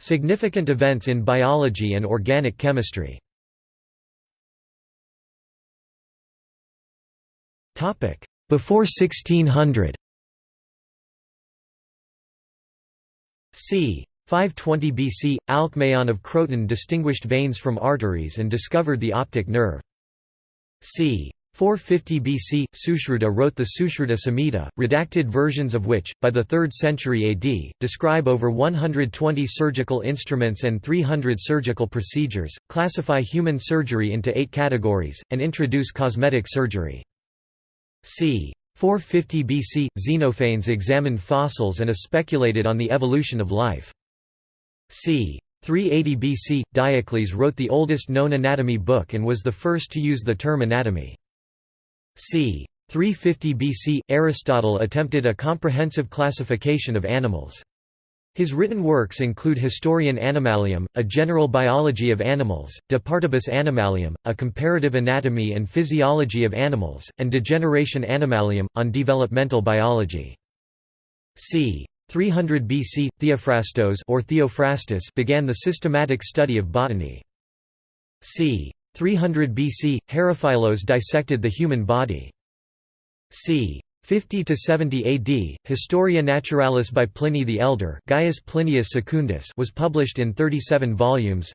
Significant events in biology and organic chemistry Before 1600 c. 520 BC, Alcmaeon of Croton distinguished veins from arteries and discovered the optic nerve. c. 450 BC, Sushruta wrote the Sushruta Samhita, redacted versions of which, by the 3rd century AD, describe over 120 surgical instruments and 300 surgical procedures, classify human surgery into eight categories, and introduce cosmetic surgery. c. 450 BC, Xenophanes examined fossils and speculated on the evolution of life. c. 380 BC, Diocles wrote the oldest known anatomy book and was the first to use the term anatomy c. 350 BC, Aristotle attempted a comprehensive classification of animals. His written works include Historia Animalium, a general biology of animals, De Partibus Animalium, a comparative anatomy and physiology of animals, and De Generatione Animalium, on developmental biology. c. 300 BC, Theophrastos or Theophrastus began the systematic study of botany. c. 300 BC, Herophilos dissected the human body. c. 50 to 70 AD, Historia Naturalis by Pliny the Elder, Gaius Plinius Secundus, was published in 37 volumes.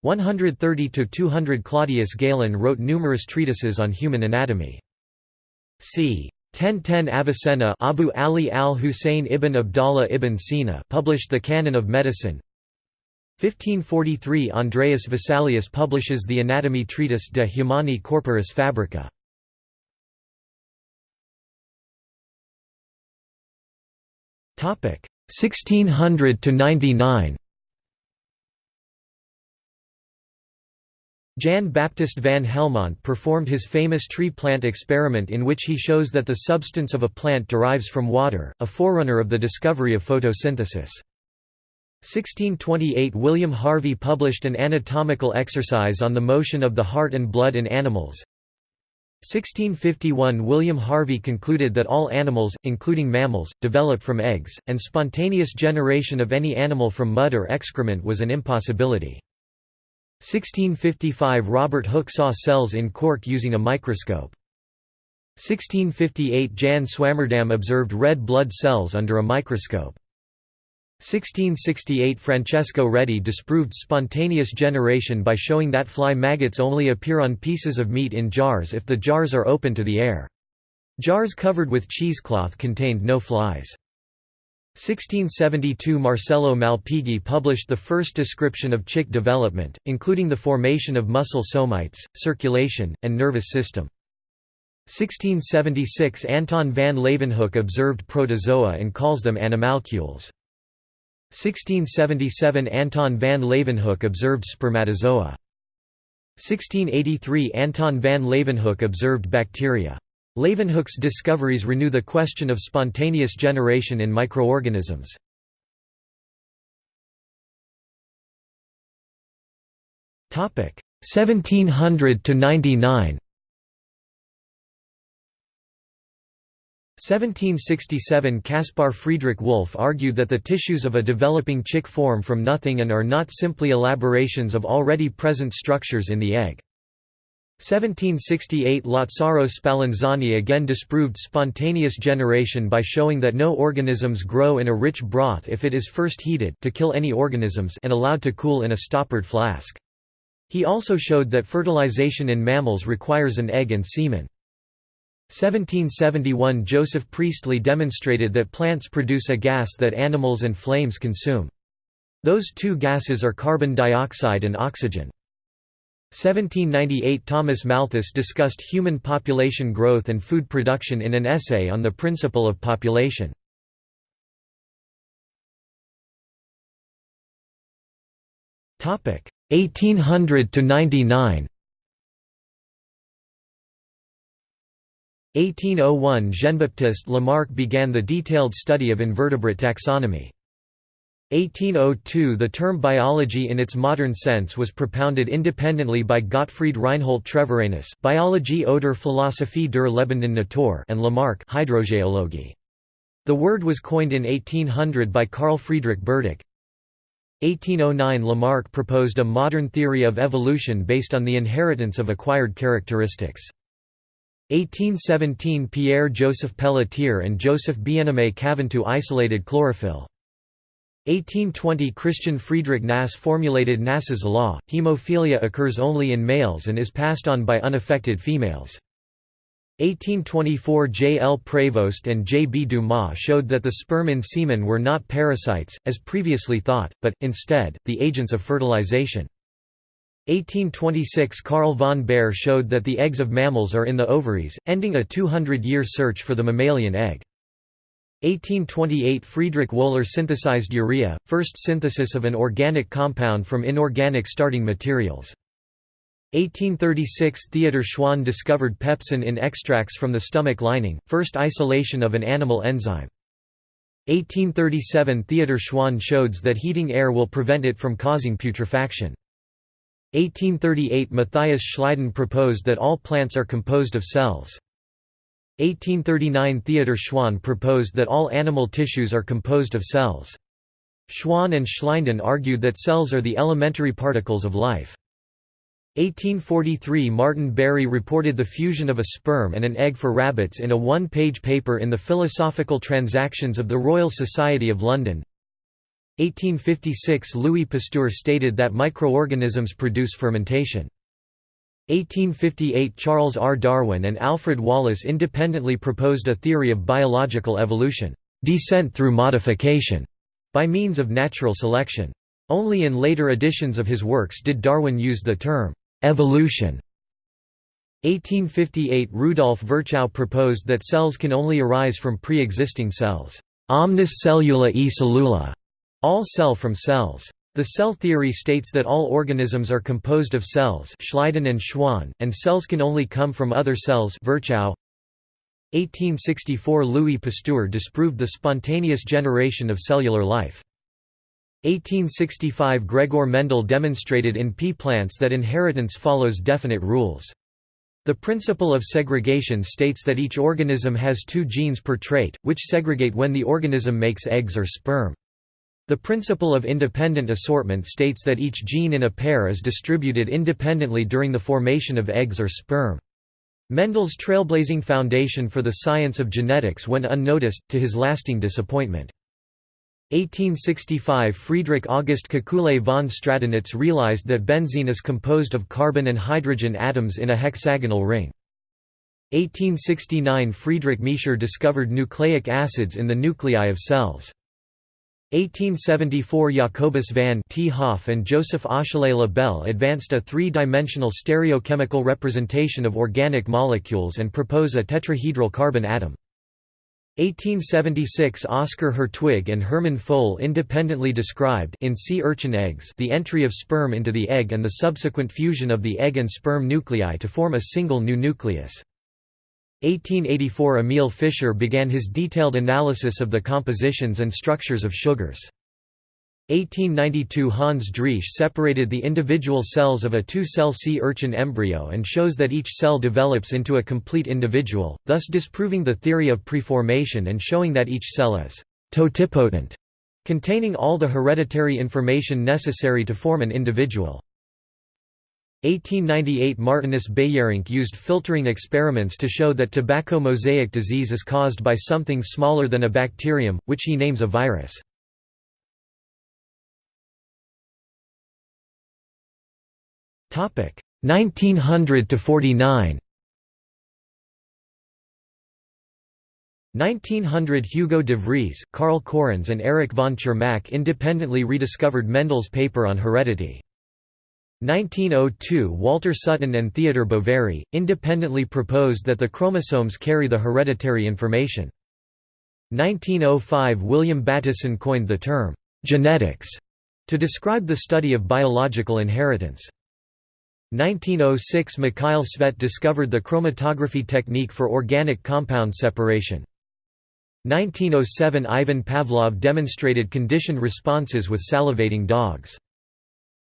130 to 200 Claudius Galen wrote numerous treatises on human anatomy. c. 1010 Avicenna Abu Ali al-Husayn ibn Abdallah ibn Sina published the Canon of Medicine. 1543 Andreas Vesalius publishes the anatomy treatise De Humani Corporis Fabrica. Topic 1600 to 99. Jan Baptist van Helmont performed his famous tree plant experiment in which he shows that the substance of a plant derives from water, a forerunner of the discovery of photosynthesis. 1628 William Harvey published an anatomical exercise on the motion of the heart and blood in animals. 1651 William Harvey concluded that all animals, including mammals, develop from eggs, and spontaneous generation of any animal from mud or excrement was an impossibility. 1655 Robert Hooke saw cells in cork using a microscope. 1658 Jan Swammerdam observed red blood cells under a microscope. 1668 Francesco Redi disproved spontaneous generation by showing that fly maggots only appear on pieces of meat in jars if the jars are open to the air. Jars covered with cheesecloth contained no flies. 1672 Marcello Malpighi published the first description of chick development, including the formation of muscle somites, circulation, and nervous system. 1676 Anton van Leeuwenhoek observed protozoa and calls them animalcules. 1677 Anton van Leeuwenhoek observed spermatozoa. 1683 Anton van Leeuwenhoek observed bacteria. Leeuwenhoek's discoveries renew the question of spontaneous generation in microorganisms. Topic 1700 to 99. 1767 Caspar Friedrich Wolff argued that the tissues of a developing chick form from nothing and are not simply elaborations of already present structures in the egg. 1768 Lazzaro Spallanzani again disproved spontaneous generation by showing that no organisms grow in a rich broth if it is first heated to kill any organisms and allowed to cool in a stoppered flask. He also showed that fertilization in mammals requires an egg and semen. 1771 Joseph Priestley demonstrated that plants produce a gas that animals and flames consume. Those two gases are carbon dioxide and oxygen. 1798 Thomas Malthus discussed human population growth and food production in an essay on the principle of population. Topic 1800 to 99 1801 Jean-Baptiste Lamarck began the detailed study of invertebrate taxonomy. 1802 The term biology in its modern sense was propounded independently by Gottfried Reinhold Treviranus Biologie oder Philosophie der lebenden Natur and Lamarck Hydrogeologie. The word was coined in 1800 by Carl Friedrich Burdach. 1809 Lamarck proposed a modern theory of evolution based on the inheritance of acquired characteristics. 1817 Pierre-Joseph Pelletier and Joseph Bien-Aimé Caventou isolated chlorophyll. 1820 Christian Friedrich Nass formulated Nass's law, hemophilia occurs only in males and is passed on by unaffected females. 1824 J. L. Prévost and J. B. Dumas showed that the sperm in semen were not parasites, as previously thought, but, instead, the agents of fertilization. 1826 Carl von Baer showed that the eggs of mammals are in the ovaries, ending a 200-year search for the mammalian egg. 1828 Friedrich Wöhler synthesized urea, first synthesis of an organic compound from inorganic starting materials. 1836 Theodor Schwann discovered pepsin in extracts from the stomach lining, first isolation of an animal enzyme. 1837 Theodor Schwann showed that heating air will prevent it from causing putrefaction. 1838 Matthias Schleiden proposed that all plants are composed of cells. 1839 Theodor Schwann proposed that all animal tissues are composed of cells. Schwann and Schleiden argued that cells are the elementary particles of life. 1843 Martin Barry reported the fusion of a sperm and an egg for rabbits in a one-page paper in the Philosophical Transactions of the Royal Society of London. 1856 Louis Pasteur stated that microorganisms produce fermentation. 1858 Charles R. Darwin and Alfred Wallace independently proposed a theory of biological evolution, descent through modification, by means of natural selection. Only in later editions of his works did Darwin use the term Evolution 1858 Rudolf Virchow proposed that cells can only arise from pre-existing cells. Omnis cellula e cellula, all cell from cells. The cell theory states that all organisms are composed of cells Schleiden and Schwann, and cells can only come from other cells Virchow. 1864 Louis Pasteur disproved the spontaneous generation of cellular life. 1865 Gregor Mendel demonstrated in pea plants that inheritance follows definite rules. The principle of segregation states that each organism has two genes per trait, which segregate when the organism makes eggs or sperm. The principle of independent assortment states that each gene in a pair is distributed independently during the formation of eggs or sperm. Mendel's trailblazing foundation for the science of genetics went unnoticed, to his lasting disappointment. 1865 Friedrich August Kekule von Stradonitz realized that benzene is composed of carbon and hydrogen atoms in a hexagonal ring. 1869 Friedrich Miescher discovered nucleic acids in the nuclei of cells. 1874 Jacobus van 't Hoff and Joseph Achille Lebel advanced a three-dimensional stereochemical representation of organic molecules and propose a tetrahedral carbon atom. 1876 Oscar Hertwig and Hermann Fol independently described in sea urchin eggs the entry of sperm into the egg and the subsequent fusion of the egg and sperm nuclei to form a single new nucleus. 1884 Emil Fischer began his detailed analysis of the compositions and structures of sugars. 1892 Hans Driesch separated the individual cells of a two-cell sea urchin embryo and shows that each cell develops into a complete individual, thus disproving the theory of preformation and showing that each cell is totipotent, containing all the hereditary information necessary to form an individual. 1898 Martinus Beijerinck used filtering experiments to show that tobacco mosaic disease is caused by something smaller than a bacterium, which he names a virus. Topic 1900 to 49 1900 Hugo de Vries, Carl Correns and Erich von Tschermak independently rediscovered Mendel's paper on heredity. 1902 Walter Sutton and Theodor Boveri, independently proposed that the chromosomes carry the hereditary information. 1905 William Bateson coined the term, "'genetics' to describe the study of biological inheritance. 1906 Mikhail Tsvet discovered the chromatography technique for organic compound separation. 1907 Ivan Pavlov demonstrated conditioned responses with salivating dogs.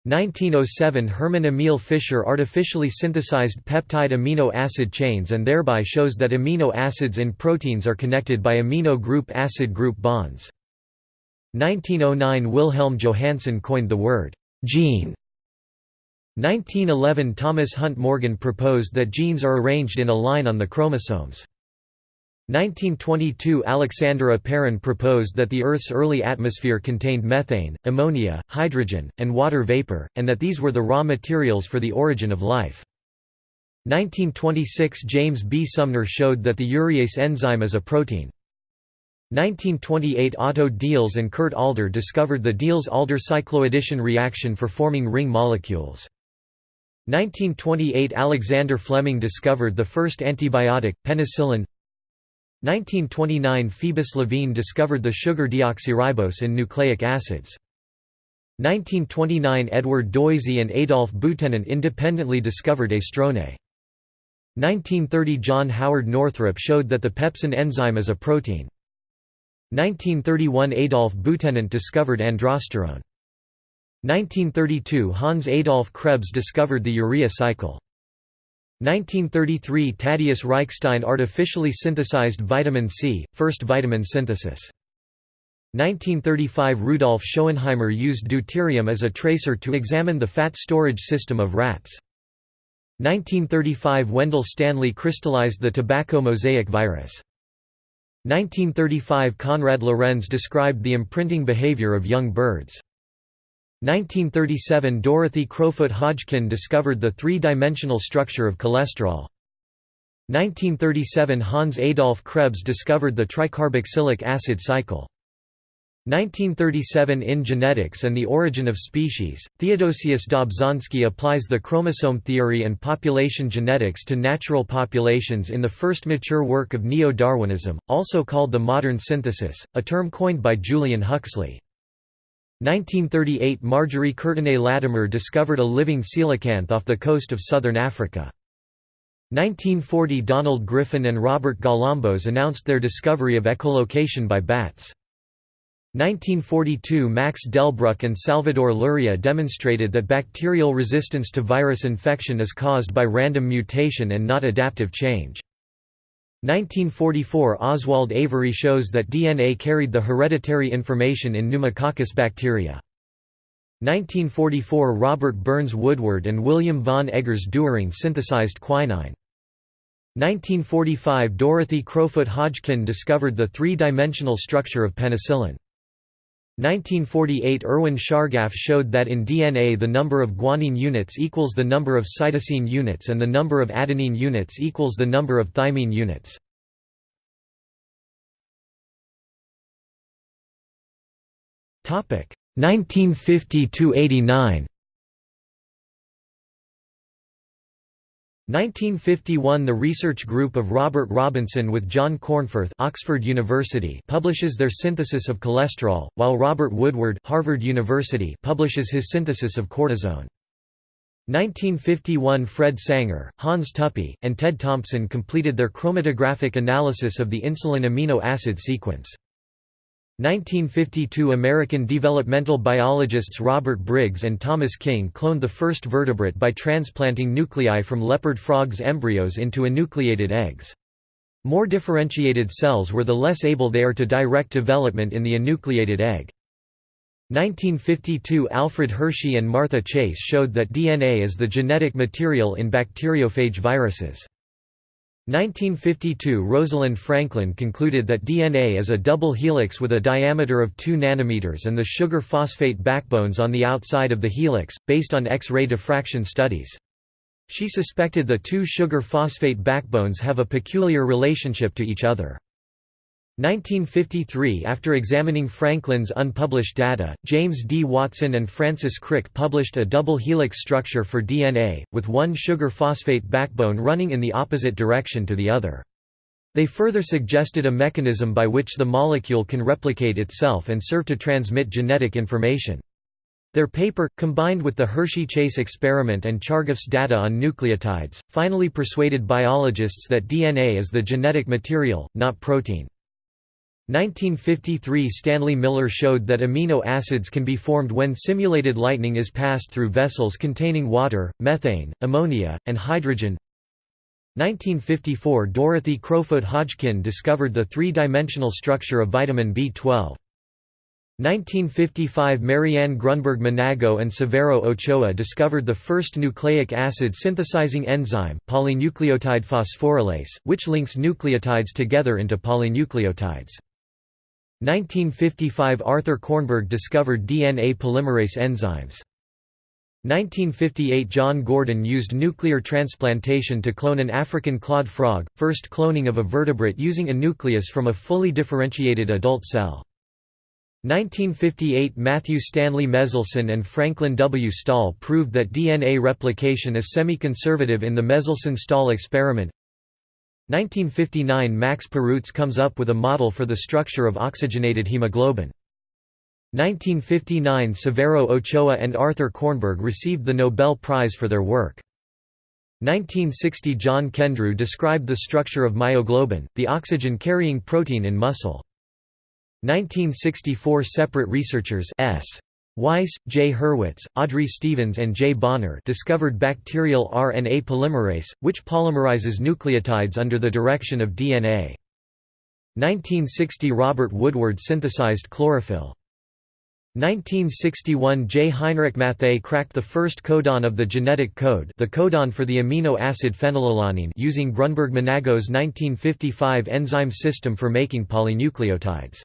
1907 Hermann Emil Fischer artificially synthesized peptide amino acid chains and thereby shows that amino acids in proteins are connected by amino group acid group bonds. 1909 Wilhelm Johannsen coined the word «gene». 1911 Thomas Hunt Morgan proposed that genes are arranged in a line on the chromosomes. 1922 Alexander Oparin proposed that the Earth's early atmosphere contained methane, ammonia, hydrogen, and water vapor, and that these were the raw materials for the origin of life. 1926 James B. Sumner showed that the urease enzyme is a protein. 1928 Otto Diels and Kurt Alder discovered the Diels-Alder cycloaddition reaction for forming ring molecules. 1928 Alexander Fleming discovered the first antibiotic, penicillin 1929 Phoebus Levene discovered the sugar deoxyribose in nucleic acids. 1929 Edward Doisy and Adolf Butenandt independently discovered estrone. 1930 John Howard Northrop showed that the pepsin enzyme is a protein. 1931 Adolf Butenandt discovered androsterone. 1932 Hans Adolf Krebs discovered the urea cycle. 1933 Thaddeus Reichstein artificially synthesized vitamin C, first vitamin synthesis. 1935 Rudolf Schoenheimer used deuterium as a tracer to examine the fat storage system of rats. 1935 Wendell Stanley crystallized the tobacco mosaic virus. 1935 Konrad Lorenz described the imprinting behavior of young birds. 1937 Dorothy Crowfoot Hodgkin discovered the three-dimensional structure of cholesterol. 1937 Hans Adolf Krebs discovered the tricarboxylic acid cycle. 1937 In Genetics and the Origin of Species, Theodosius Dobzhansky applies the chromosome theory and population genetics to natural populations in the first mature work of Neo-Darwinism, also called the modern synthesis, a term coined by Julian Huxley. 1938 Marjorie Courtenay Latimer discovered a living coelacanth off the coast of southern Africa. 1940 Donald Griffin and Robert Galambos announced their discovery of echolocation by bats. 1942 Max Delbruck and Salvador Luria demonstrated that bacterial resistance to virus infection is caused by random mutation and not adaptive change. 1944 Oswald Avery shows that DNA carried the hereditary information in Pneumococcus bacteria. 1944 Robert Burns Woodward and William von Eggers Doering synthesized quinine. 1945 Dorothy Crowfoot Hodgkin discovered the three-dimensional structure of penicillin. 1948 Erwin Chargaff showed that in DNA the number of guanine units equals the number of cytosine units and the number of adenine units equals the number of thymine units. Topic 1950 to 89. 1951 The research group of Robert Robinson with John Cornforth Oxford University publishes their synthesis of cholesterol, while Robert Woodward Harvard University publishes his synthesis of cortisone. 1951 Fred Sanger, Hans Tuppy, and Ted Thompson completed their chromatographic analysis of the insulin amino acid sequence. 1952 American developmental biologists Robert Briggs and Thomas King cloned the first vertebrate by transplanting nuclei from leopard frogs' embryos into enucleated eggs. More differentiated cells were the less able they are to direct development in the enucleated egg. 1952 Alfred Hershey and Martha Chase showed that DNA is the genetic material in bacteriophage viruses. 1952 Rosalind Franklin concluded that DNA is a double helix with a diameter of 2 nanometers and the sugar phosphate backbones on the outside of the helix, based on X-ray diffraction studies. She suspected the two sugar phosphate backbones have a peculiar relationship to each other. 1953 After examining Franklin's unpublished data, James D. Watson and Francis Crick published a double helix structure for DNA, with one sugar phosphate backbone running in the opposite direction to the other. They further suggested a mechanism by which the molecule can replicate itself and serve to transmit genetic information. Their paper, combined with the Hershey-Chase experiment and Chargaff's data on nucleotides, finally persuaded biologists that DNA is the genetic material, not protein. 1953 Stanley Miller showed that amino acids can be formed when simulated lightning is passed through vessels containing water, methane, ammonia, and hydrogen. 1954 Dorothy Crowfoot Hodgkin discovered the three-dimensional structure of vitamin B12. 1955 Marianne Grunberg Manago and Severo Ochoa discovered the first nucleic acid synthesizing enzyme, polynucleotide phosphorylase, which links nucleotides together into polynucleotides. 1955 Arthur Kornberg discovered DNA polymerase enzymes. 1958 John Gurdon used nuclear transplantation to clone an African clawed frog, first cloning of a vertebrate using a nucleus from a fully differentiated adult cell. 1958 Matthew Stanley Meselson and Franklin W. Stahl proved that DNA replication is semi-conservative in the Meselson–Stahl experiment 1959 Max Perutz comes up with a model for the structure of oxygenated hemoglobin. 1959 Severo Ochoa and Arthur Kornberg received the Nobel Prize for their work. 1960 John Kendrew described the structure of myoglobin, the oxygen-carrying protein in muscle. 1964 Separate researchers S. Weiss, J. Hurwitz, Audrey Stevens and J. Bonner discovered bacterial RNA polymerase, which polymerizes nucleotides under the direction of DNA. 1960 Robert Woodward synthesized chlorophyll. 1961 J. Heinrich Matthaei cracked the first codon of the genetic code the codon for the amino acid phenylalanine using Grunberg-Manago's 1955 enzyme system for making polynucleotides.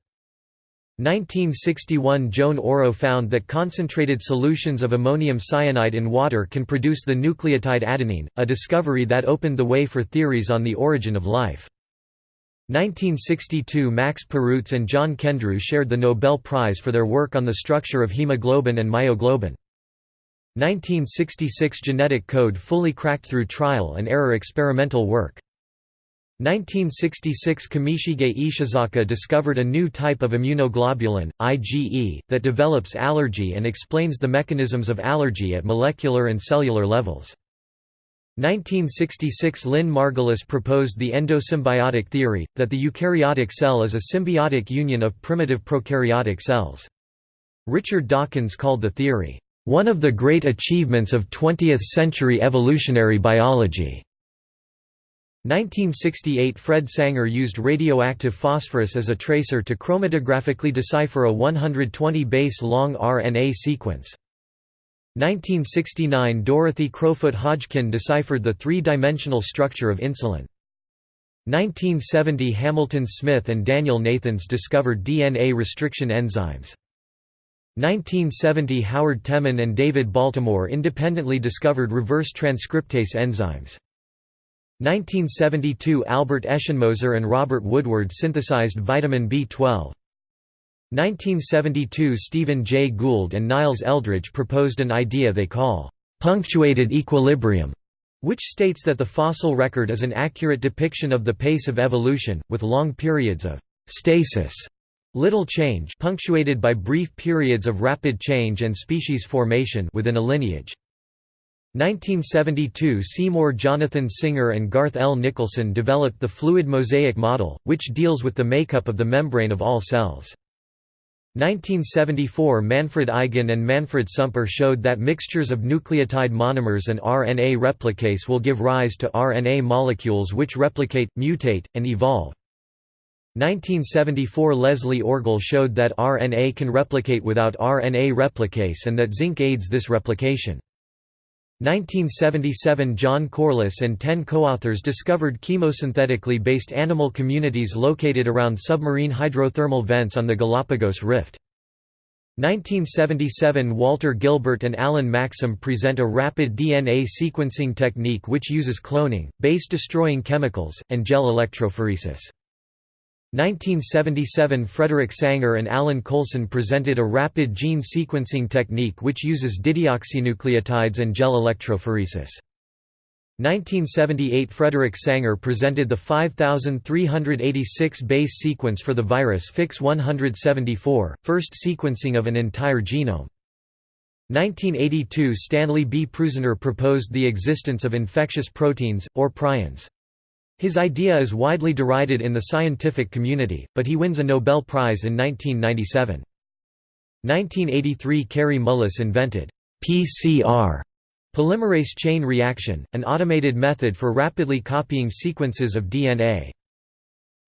1961 Joan Oro found that concentrated solutions of ammonium cyanide in water can produce the nucleotide adenine, a discovery that opened the way for theories on the origin of life. 1962 Max Perutz and John Kendrew shared the Nobel Prize for their work on the structure of hemoglobin and myoglobin. 1966 Genetic code fully cracked through trial and error experimental work. 1966 Kimishige Ishizaka discovered a new type of immunoglobulin, IgE, that develops allergy and explains the mechanisms of allergy at molecular and cellular levels. 1966 Lynn Margulis proposed the endosymbiotic theory, that the eukaryotic cell is a symbiotic union of primitive prokaryotic cells. Richard Dawkins called the theory, "...one of the great achievements of 20th-century evolutionary biology." 1968 Fred Sanger used radioactive phosphorus as a tracer to chromatographically decipher a 120 base long RNA sequence. 1969 Dorothy Crowfoot Hodgkin deciphered the three-dimensional structure of insulin. 1970 Hamilton Smith and Daniel Nathans discovered DNA restriction enzymes. 1970 Howard Temin and David Baltimore independently discovered reverse transcriptase enzymes. 1972 Albert Eschenmoser and Robert Woodward synthesized vitamin B12. 1972 Stephen Jay Gould and Niles Eldredge proposed an idea they call punctuated equilibrium, which states that the fossil record is an accurate depiction of the pace of evolution, with long periods of stasis, little change punctuated by brief periods of rapid change and species formation within a lineage. 1972 Seymour Jonathan Singer and Garth L. Nicholson developed the fluid mosaic model, which deals with the makeup of the membrane of all cells. 1974 Manfred Eigen and Manfred Sumper showed that mixtures of nucleotide monomers and RNA replicase will give rise to RNA molecules which replicate, mutate, and evolve. 1974 Leslie Orgel showed that RNA can replicate without RNA replicase and that zinc aids this replication. 1977 John Corliss and ten co-authors discovered chemosynthetically based animal communities located around submarine hydrothermal vents on the Galapagos Rift. 1977 Walter Gilbert and Alan Maxam present a rapid DNA sequencing technique which uses cloning, base-destroying chemicals, and gel electrophoresis. 1977 Frederick Sanger and Alan Coulson presented a rapid gene sequencing technique which uses dideoxynucleotides and gel electrophoresis. 1978 Frederick Sanger presented the 5386 base sequence for the virus FIX174, first sequencing of an entire genome. 1982 Stanley B. Prusiner proposed the existence of infectious proteins, or prions. His idea is widely derided in the scientific community, but he wins a Nobel Prize in 1997. 1983 Kary Mullis invented PCR polymerase chain reaction, an automated method for rapidly copying sequences of DNA.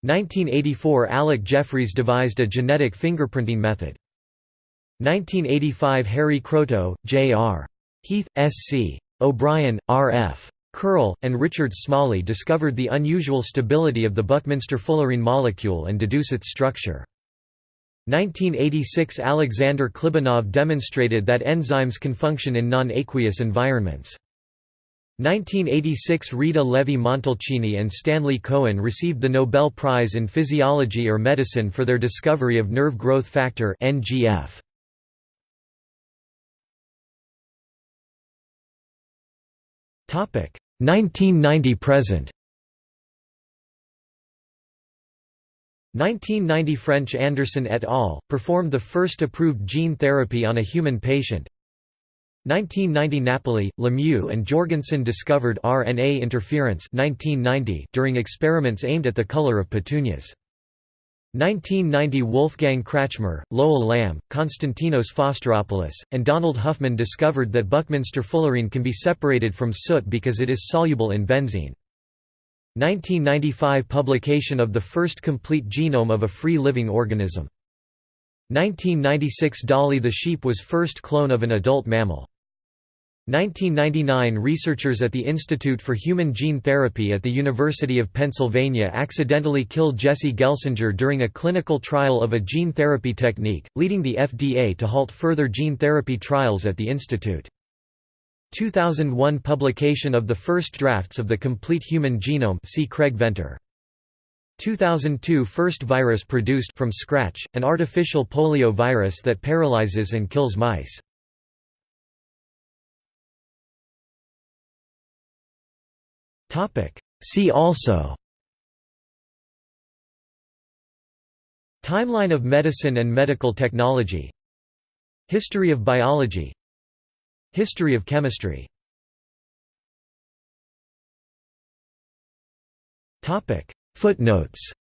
1984 Alec Jeffreys devised a genetic fingerprinting method. 1985 Harry Kroto, J.R. Heath, S.C. O'Brien, R.F. Curl, and Richard Smalley discovered the unusual stability of the Buckminster fullerene molecule and deduce its structure. 1986 Alexander Klibanov demonstrated that enzymes can function in non-aqueous environments. 1986 Rita Levi-Montalcini and Stanley Cohen received the Nobel Prize in Physiology or Medicine for their discovery of nerve growth factor NGF. 1990 present 1990 French Anderson et al. performed the first approved gene therapy on a human patient. 1990 Napoli, Lemieux and Jorgensen discovered RNA interference 1990 during experiments aimed at the color of petunias. 1990 Wolfgang Krätschmer, Lowell Lamb, Konstantinos Fostiropoulos, and Donald Huffman discovered that Buckminster fullerene can be separated from soot because it is soluble in benzene. 1995 publication of the first complete genome of a free-living organism. 1996 Dolly the sheep was first clone of an adult mammal. 1999 Researchers at the Institute for Human Gene Therapy at the University of Pennsylvania accidentally killed Jesse Gelsinger during a clinical trial of a gene therapy technique, leading the FDA to halt further gene therapy trials at the institute. 2001 publication of the first drafts of the Complete Human Genome see Craig Venter. 2002 first virus produced from scratch, an artificial polio virus that paralyzes and kills mice. See also. Timeline of medicine and medical technology. History of biology. History of chemistry. Footnotes